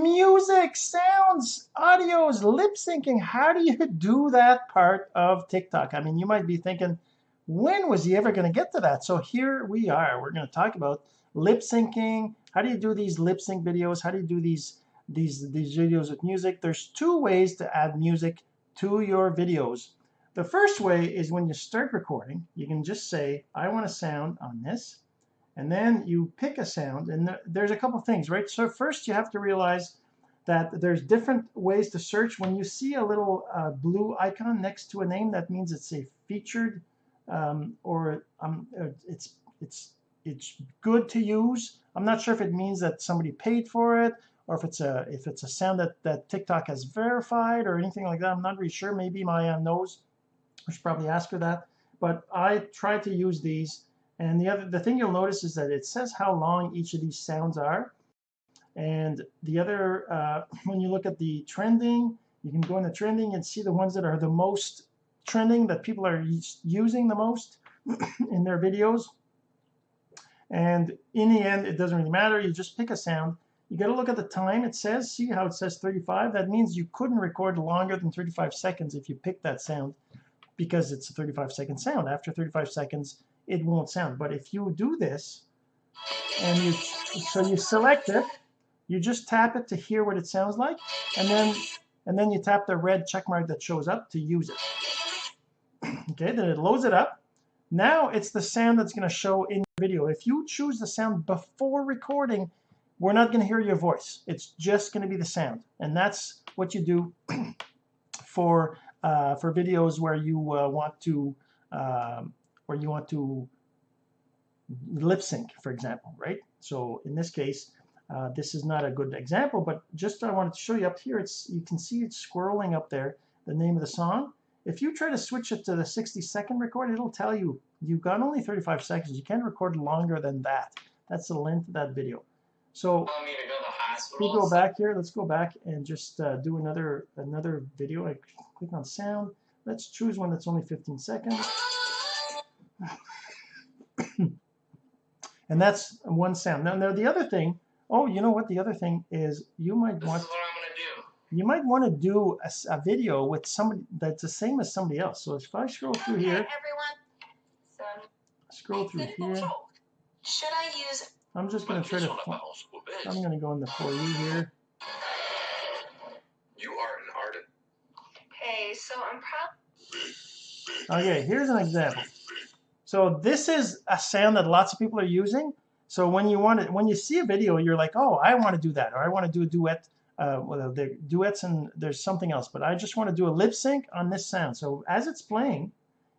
music, sounds, audios, lip syncing. How do you do that part of TikTok? I mean, you might be thinking, when was he ever going to get to that? So here we are. We're going to talk about lip syncing. How do you do these lip sync videos? How do you do these these these videos with music? There's two ways to add music to your videos. The first way is when you start recording, you can just say, I want a sound on this and then you pick a sound and there's a couple things right? So first you have to realize that there's different ways to search. When you see a little uh, blue icon next to a name that means it's a featured um, or um, uh, it's it's it's good to use. I'm not sure if it means that somebody paid for it or if it's a if it's a sound that that TikTok has verified or anything like that. I'm not really sure. Maybe Maya knows. I should probably ask her that. But I try to use these and the other the thing you'll notice is that it says how long each of these sounds are. And the other, uh, when you look at the trending, you can go into trending and see the ones that are the most trending that people are using the most in their videos. And in the end, it doesn't really matter. You just pick a sound. You got to look at the time. It says, see how it says 35? That means you couldn't record longer than 35 seconds if you pick that sound because it's a 35 second sound. After 35 seconds, it won't sound. But if you do this, and you so you select it, you just tap it to hear what it sounds like, and then and then you tap the red check mark that shows up to use it. Okay, then it loads it up. Now it's the sound that's going to show in your video. If you choose the sound before recording, we're not going to hear your voice. It's just going to be the sound, and that's what you do for uh, for videos where you uh, want to um, where you want to lip sync, for example, right? So in this case, uh, this is not a good example, but just I wanted to show you up here, it's you can see it's scrolling up there, the name of the song. If you try to switch it to the 60 second record, it'll tell you you've got only 35 seconds. You can't record longer than that. That's the length of that video. So we go back here. Let's go back and just uh, do another another video. I click on sound. Let's choose one that's only 15 seconds. And that's one sound. Now, now the other thing, oh, you know what? The other thing is you might this want. Is what I'm gonna do. You might want to do a, a, video with somebody that's the same as somebody else. So if I scroll through okay, here, everyone. So, scroll through here. Should I use? I'm just going to try to. I'm going to go in the for you here. You are an artist. Okay, so I'm probably. Okay, here's an example. So this is a sound that lots of people are using. So when you want it, when you see a video, you're like, oh, I want to do that, or I want to do a duet. Uh, well, the duets and there's something else, but I just want to do a lip sync on this sound. So as it's playing,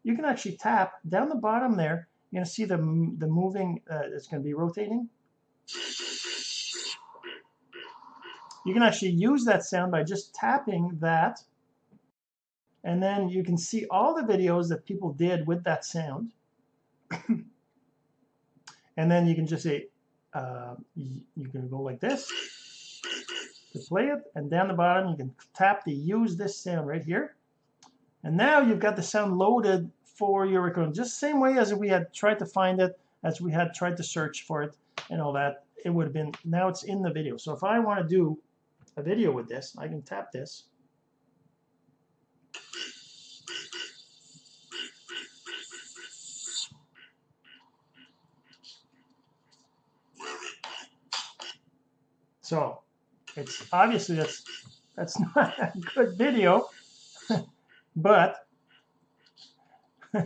you can actually tap down the bottom there. You're to see the the moving. Uh, it's to be rotating. You can actually use that sound by just tapping that, and then you can see all the videos that people did with that sound. and then you can just say, uh, you, can go like this to play it, and down the bottom you can tap to use this sound right here. And now you've got the sound loaded for your recording, just same way as we had tried to find it, as we had tried to search for it and all that. It would have been, now it's in the video. So if I want to do a video with this, I can tap this. So it's obviously that's that's not a good video, but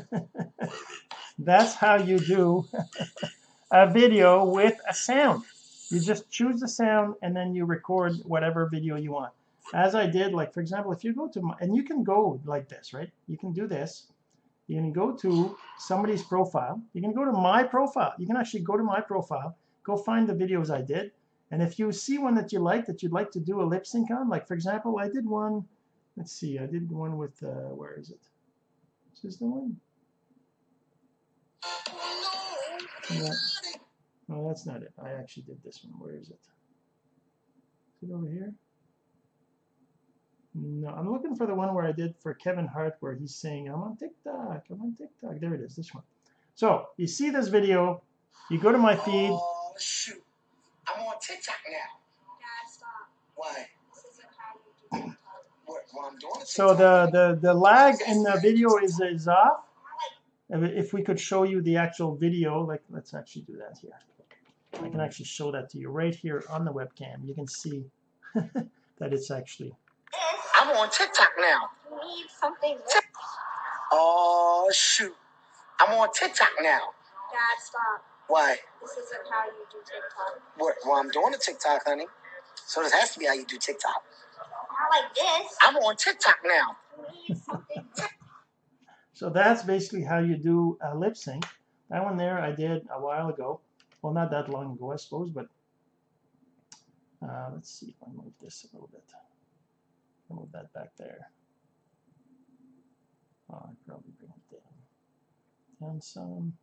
that's how you do a video with a sound. You just choose the sound and then you record whatever video you want. As I did, like for example, if you go to my, and you can go like this, right? You can do this. You can go to somebody's profile. You can go to my profile. You can actually go to my profile, go find the videos I did, and if you see one that you like, that you'd like to do a lip sync on, like for example, I did one, let's see, I did one with, uh, where is it? Is this is the one? No, no, that's not it. I actually did this one. Where is it? Is it over here? No, I'm looking for the one where I did for Kevin Hart where he's saying, I'm on TikTok, I'm on TikTok. There it is, this one. So, you see this video, you go to my feed. Oh. I'm on TikTok now. Dad, stop. Why? So the, the, the lag in the video is, is off. If we could show you the actual video, like let's actually do that here. I can actually show that to you right here on the webcam. You can see that it's actually. I'm on TikTok now. Need something. Oh shoot! I'm on TikTok now. Dad, stop. Why? This isn't how you do TikTok. What? Well, I'm doing a TikTok, honey. So this has to be how you do TikTok. Not like this. I'm on TikTok now. So that's basically how you do a lip sync. That one there I did a while ago. Well, not that long ago, I suppose, but uh, let's see if I move this a little bit. I'll move that back there. Oh, I'd probably bring it down. Down some.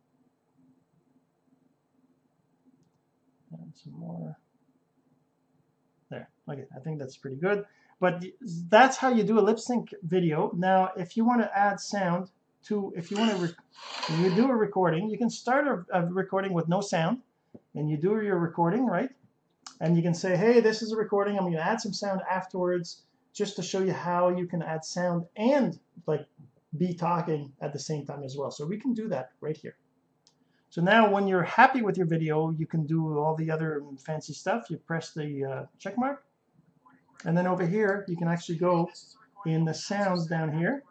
Some more. There. Okay, I think that's pretty good. But that's how you do a lip sync video. Now, if you want to add sound to, if you want to, you do a recording, you can start a, a recording with no sound, and you do your recording, right? And you can say, hey, this is a recording. I'm going to add some sound afterwards, just to show you how you can add sound and like be talking at the same time as well. So we can do that right here. So now when you're happy with your video, you can do all the other fancy stuff. You press the uh, check mark. And then over here, you can actually go in the sounds down here.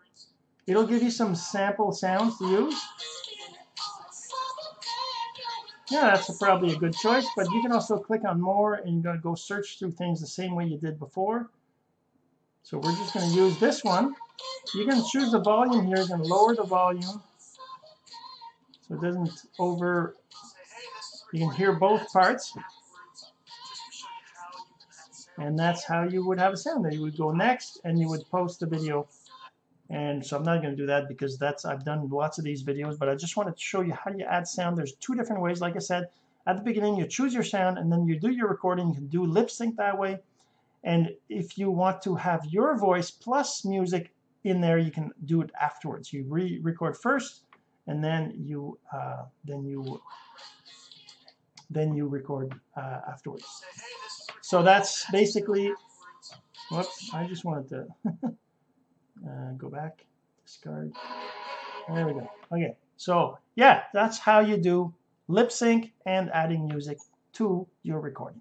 It'll give you some sample sounds to use. Yeah, that's probably a good choice, but you can also click on more and you're going to go search through things the same way you did before. So we're just going to use this one. You can choose the volume here. You can lower the volume so it doesn't over. You can hear both parts. And that's how you would have a sound. Then you would go next and you would post the video. And so I'm not going to do that because that's I've done lots of these videos, but I just wanted to show you how you add sound. There's two different ways. Like I said, at the beginning, you choose your sound and then you do your recording. You can do lip sync that way. And if you want to have your voice plus music in there, you can do it afterwards. You re-record first, and then you uh, then you then you record uh, afterwards. So that's basically. Whoops! I just wanted to uh, go back, discard. There we go. Okay, so yeah, that's how you do lip sync and adding music to your recording.